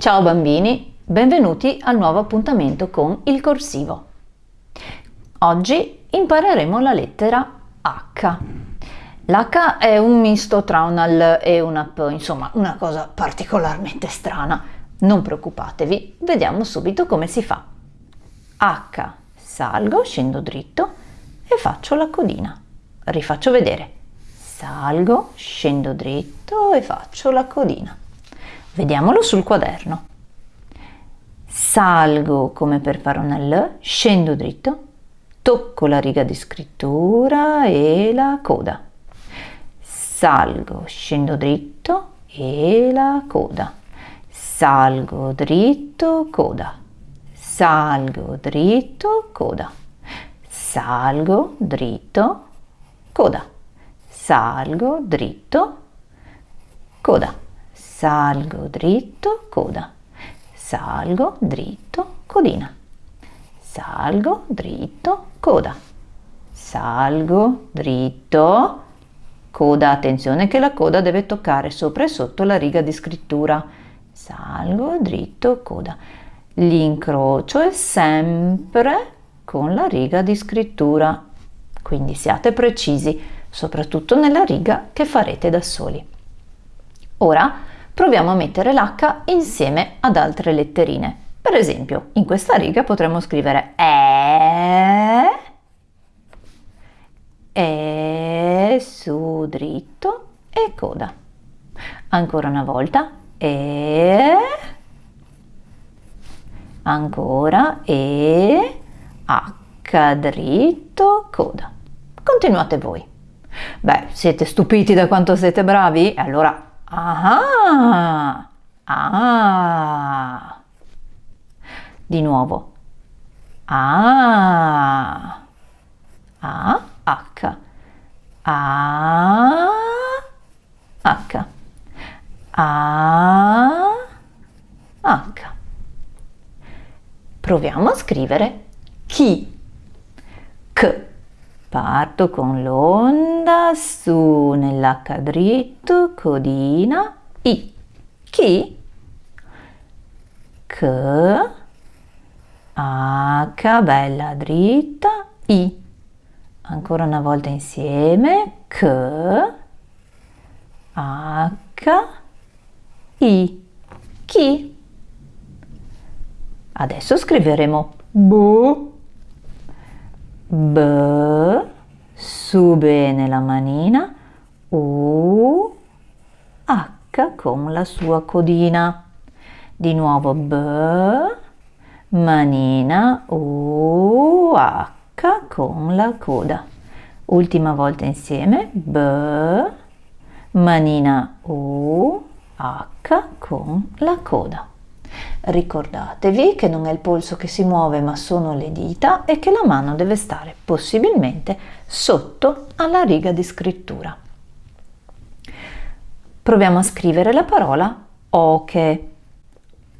Ciao bambini, benvenuti al nuovo appuntamento con il corsivo. Oggi impareremo la lettera H. L'H è un misto tra una L e una P, insomma una cosa particolarmente strana. Non preoccupatevi, vediamo subito come si fa. H, salgo, scendo dritto e faccio la codina. Rifaccio vedere. Salgo, scendo dritto e faccio la codina. Vediamolo sul quaderno. Salgo come per fare una L, scendo dritto, tocco la riga di scrittura e la coda. Salgo, scendo dritto e la coda. Salgo dritto, coda. Salgo dritto, coda. Salgo dritto, coda. Salgo dritto, coda salgo dritto, coda, salgo dritto, codina, salgo dritto, coda, salgo dritto, coda, attenzione che la coda deve toccare sopra e sotto la riga di scrittura, salgo dritto, coda, l'incrocio è sempre con la riga di scrittura, quindi siate precisi, soprattutto nella riga che farete da soli. Ora proviamo a mettere l'H insieme ad altre letterine. Per esempio, in questa riga potremmo scrivere E, E su dritto e coda. Ancora una volta, E, ancora E, H dritto, coda. Continuate voi. Beh, siete stupiti da quanto siete bravi? Allora Ah, ah. Di nuovo. Ah, A, H. A, H. A, H. Proviamo a scrivere chi. K. Parto con l'onda su nell'H dritto, codina, I. Chi? K. H, bella dritta, I. Ancora una volta insieme. K. H. I. Chi? Adesso scriveremo B B, su bene la manina, U, H con la sua codina. Di nuovo B, manina, U, H con la coda. Ultima volta insieme, B, manina, U, H con la coda. Ricordatevi che non è il polso che si muove ma sono le dita e che la mano deve stare possibilmente sotto alla riga di scrittura. Proviamo a scrivere la parola oche.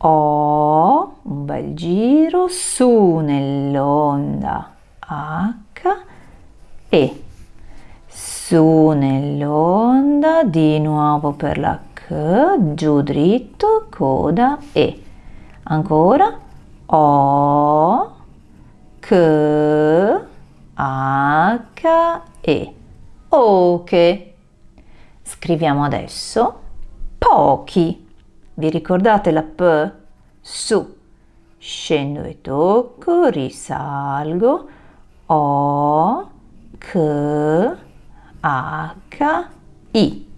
O, un bel giro, su nell'onda H e su nell'onda di nuovo per la H, giù dritto, coda E. Ancora O, K, H, E. Ok. Scriviamo adesso pochi. Vi ricordate la P? Su. Scendo e tocco, risalgo. O, K, H, I.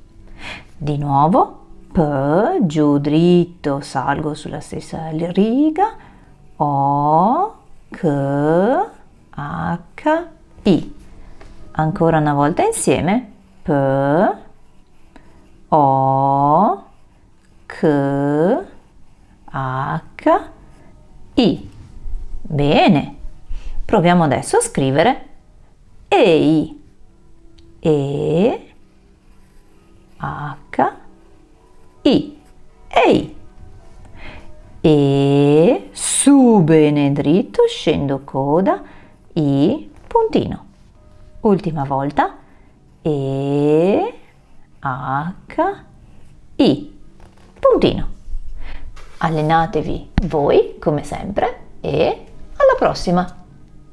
Di nuovo P, giù dritto, salgo sulla stessa riga, O, K, H, I. Ancora una volta insieme, P, O, K, H, I. Bene, proviamo adesso a scrivere EI. E, H, i, Ehi. E, su bene dritto, scendo coda, I, puntino. Ultima volta. E, H, I, puntino. Allenatevi voi come sempre e alla prossima!